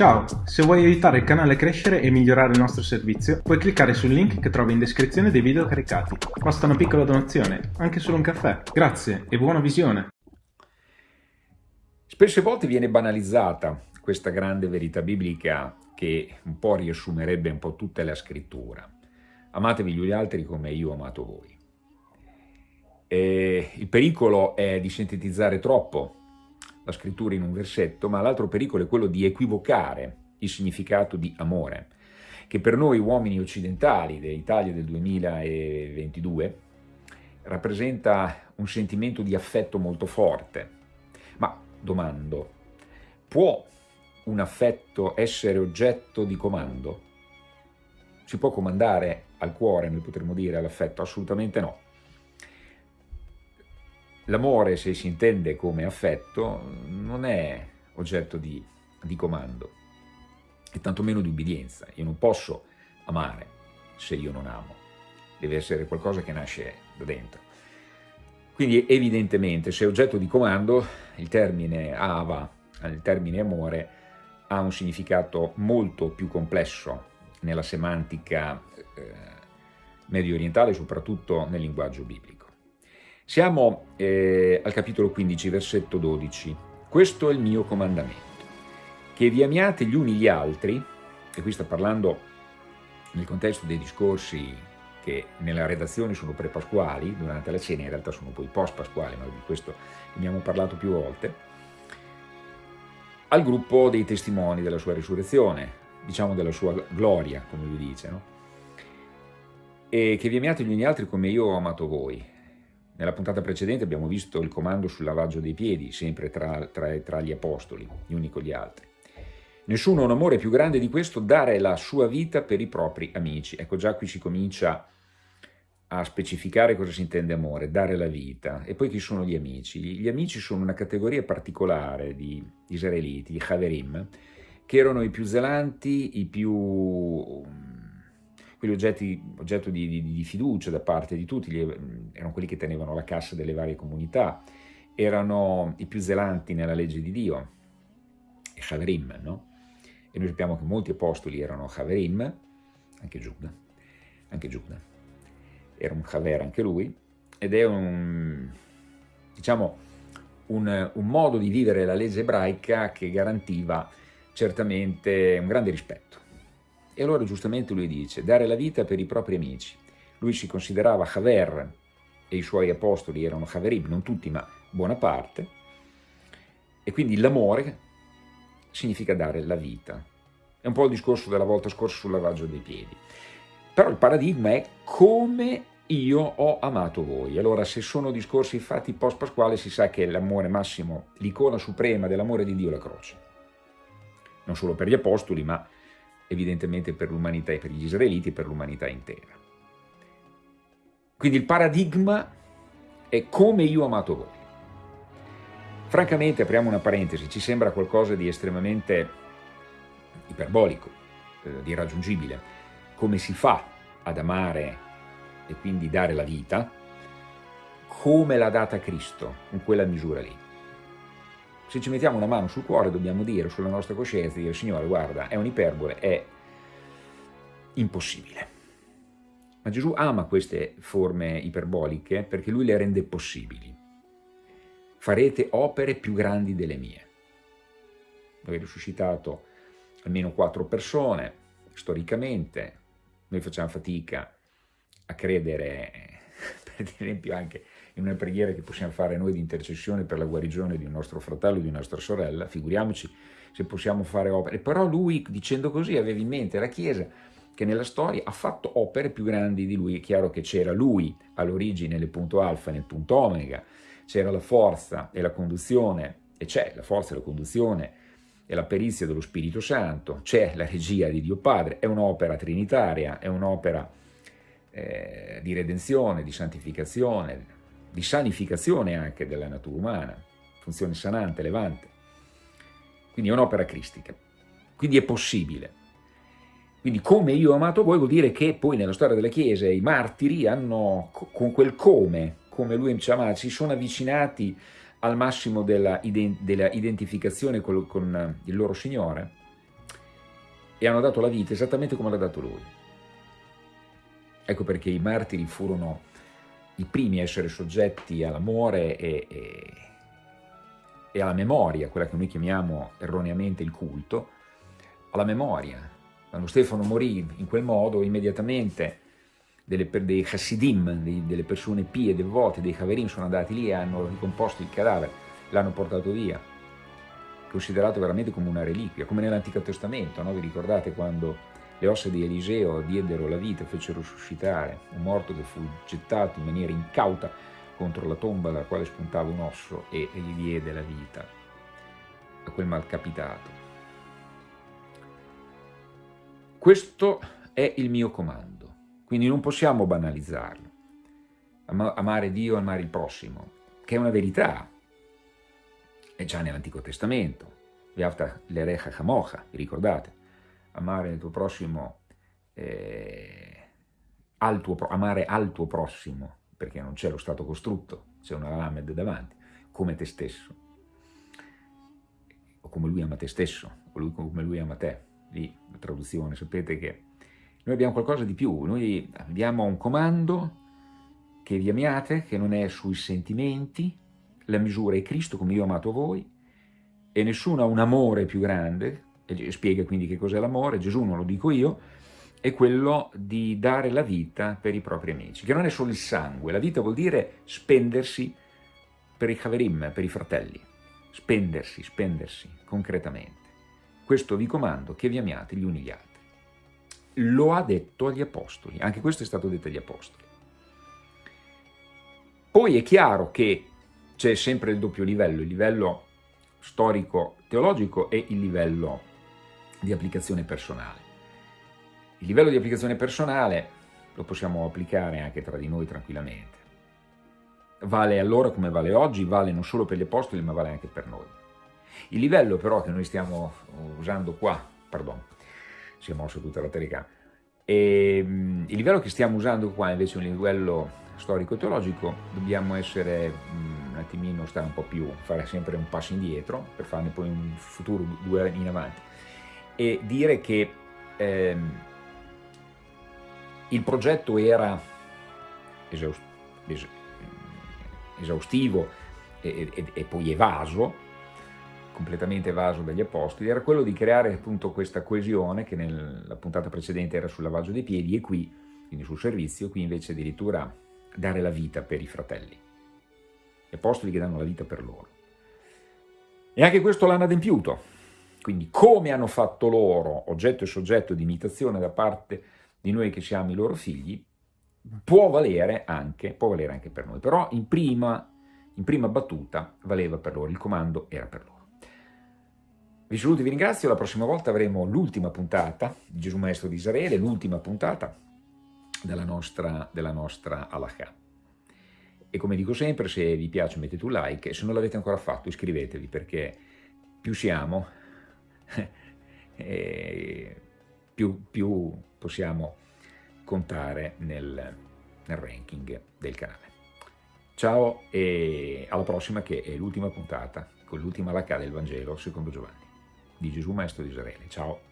Ciao, se vuoi aiutare il canale a crescere e migliorare il nostro servizio, puoi cliccare sul link che trovi in descrizione dei video caricati. Basta una piccola donazione, anche solo un caffè. Grazie e buona visione! Spesse volte viene banalizzata questa grande verità biblica che un po' riassumerebbe un po' tutta la scrittura. Amatevi gli altri come io ho amato voi. E il pericolo è di sintetizzare troppo la scrittura in un versetto, ma l'altro pericolo è quello di equivocare il significato di amore, che per noi uomini occidentali dell'Italia del 2022 rappresenta un sentimento di affetto molto forte. Ma domando, può un affetto essere oggetto di comando? Si può comandare al cuore, noi potremmo dire, all'affetto? Assolutamente no. L'amore, se si intende come affetto, non è oggetto di, di comando e tantomeno di ubbidienza. Io non posso amare se io non amo, deve essere qualcosa che nasce da dentro. Quindi evidentemente se è oggetto di comando il termine ava, il termine amore, ha un significato molto più complesso nella semantica eh, medio orientale, soprattutto nel linguaggio biblico. Siamo eh, al capitolo 15, versetto 12. Questo è il mio comandamento, che vi amiate gli uni gli altri, e qui sta parlando nel contesto dei discorsi che nella redazione sono pre-pasquali, durante la cena in realtà sono poi post-pasquali, ma di questo abbiamo parlato più volte, al gruppo dei testimoni della sua risurrezione, diciamo della sua gloria, come lui dice, no? e che vi amiate gli uni gli altri come io ho amato voi. Nella puntata precedente abbiamo visto il comando sul lavaggio dei piedi, sempre tra, tra, tra gli apostoli, gli uni con gli altri. Nessuno ha un amore più grande di questo, dare la sua vita per i propri amici. Ecco, già qui si comincia a specificare cosa si intende amore, dare la vita. E poi chi sono gli amici? Gli amici sono una categoria particolare di israeliti, i Haverim, che erano i più zelanti, i più quelli oggetti, oggetto di, di, di, fiducia da parte di tutti, erano quelli che tenevano la cassa delle varie comunità, erano i più zelanti nella legge di Dio, i Haverim, no? E noi sappiamo che molti apostoli erano Haverim, anche Giuda, anche Giuda, era un Haver anche lui, ed è un, diciamo, un, un modo di vivere la legge ebraica che garantiva certamente un grande rispetto e allora giustamente lui dice, dare la vita per i propri amici. Lui si considerava Haver e i suoi apostoli erano Haverim, non tutti ma buona parte, e quindi l'amore significa dare la vita. È un po' il discorso della volta scorsa sul lavaggio dei piedi. Però il paradigma è come io ho amato voi. Allora se sono discorsi fatti post pasquale si sa che l'amore massimo, l'icona suprema dell'amore di Dio è la croce. Non solo per gli apostoli, ma evidentemente per l'umanità e per gli israeliti e per l'umanità intera. Quindi il paradigma è come io ho amato voi. Francamente, apriamo una parentesi, ci sembra qualcosa di estremamente iperbolico, eh, di irraggiungibile. Come si fa ad amare e quindi dare la vita? Come l'ha data Cristo, in quella misura lì. Se ci mettiamo una mano sul cuore dobbiamo dire, sulla nostra coscienza, dire Signore guarda, è un'iperbole, è impossibile. Ma Gesù ama queste forme iperboliche perché lui le rende possibili. Farete opere più grandi delle mie. Noi risuscitato almeno quattro persone, storicamente, noi facciamo fatica a credere, per esempio anche in una preghiera che possiamo fare noi di intercessione per la guarigione di un nostro fratello di una nostra sorella, figuriamoci se possiamo fare opere. Però lui, dicendo così, aveva in mente la Chiesa che nella storia ha fatto opere più grandi di lui. È chiaro che c'era lui all'origine nel punto alfa nel punto omega, c'era la forza e la conduzione, e c'è la forza e la conduzione e la perizia dello Spirito Santo, c'è la regia di Dio Padre, è un'opera trinitaria, è un'opera eh, di redenzione, di santificazione, di sanificazione anche della natura umana, funzione sanante, levante. Quindi è un'opera cristica. Quindi è possibile. Quindi come io ho amato voi vuol dire che poi nella storia della Chiesa i martiri hanno, con quel come, come lui ci amava, si sono avvicinati al massimo della, della identificazione con, con il loro Signore. e hanno dato la vita esattamente come l'ha dato lui. Ecco perché i martiri furono i primi a essere soggetti all'amore e, e, e alla memoria, quella che noi chiamiamo erroneamente il culto, alla memoria. Quando Stefano morì in quel modo, immediatamente delle, dei Hasidim, dei, delle persone pie, devote, dei Haverim sono andati lì e hanno ricomposto il cadavere, l'hanno portato via, considerato veramente come una reliquia, come nell'Antico Testamento, no? vi ricordate quando le ossa di Eliseo diedero la vita, fecero suscitare un morto che fu gettato in maniera incauta contro la tomba dalla quale spuntava un osso e, gli diede la vita a quel malcapitato. Questo è il mio comando. Quindi non possiamo banalizzarlo. amare Dio, amare il prossimo, che è una verità. È già nell'Antico Testamento. Viavta l'erecha chamocha, vi ricordate? Amare il tuo prossimo, eh, al tuo, amare al tuo prossimo, perché non c'è lo stato costrutto, c'è una lamed davanti, come te stesso. O come lui ama te stesso, o lui, come lui ama te. Lì, la traduzione, sapete che noi abbiamo qualcosa di più, noi abbiamo un comando che vi amiate, che non è sui sentimenti, la misura è Cristo come io ho amato voi, e nessuno ha un amore più grande, spiega quindi che cos'è l'amore, Gesù non lo dico io, è quello di dare la vita per i propri amici, che non è solo il sangue, la vita vuol dire spendersi per i Haverim, per i fratelli, spendersi, spendersi concretamente. Questo vi comando, che vi amiate gli uni gli altri lo ha detto agli apostoli, anche questo è stato detto agli apostoli. Poi è chiaro che c'è sempre il doppio livello, il livello storico-teologico e il livello di applicazione personale. Il livello di applicazione personale lo possiamo applicare anche tra di noi tranquillamente. Vale allora come vale oggi, vale non solo per gli apostoli ma vale anche per noi. Il livello però che noi stiamo usando qua, pardon, si è mosso tutta la telecamera. E, il livello che stiamo usando qua invece è un livello storico-teologico, dobbiamo essere un attimino, stare un po' più, fare sempre un passo indietro per farne poi un futuro due in avanti e dire che ehm, il progetto era esaustivo e, e, e poi evaso, completamente evaso dagli apostoli, era quello di creare appunto questa coesione che nella puntata precedente era sul lavaggio dei piedi e qui, quindi sul servizio, qui invece addirittura dare la vita per i fratelli. Gli apostoli che danno la vita per loro. E anche questo l'hanno adempiuto. Quindi come hanno fatto loro, oggetto e soggetto di imitazione da parte di noi che siamo i loro figli, può valere anche, può valere anche per noi. Però in prima, in prima battuta valeva per loro, il comando era per loro. Vi saluto e vi ringrazio, la prossima volta avremo l'ultima puntata di Gesù Maestro di Israele, l'ultima puntata della nostra, della nostra Halakha. E come dico sempre, se vi piace mettete un like e se non l'avete ancora fatto iscrivetevi perché più siamo, più, più, possiamo contare nel, nel ranking del canale. Ciao e alla prossima che è l'ultima puntata con l'ultima Halakha del Vangelo secondo Giovanni di Gesù Maestro di Israele. Ciao!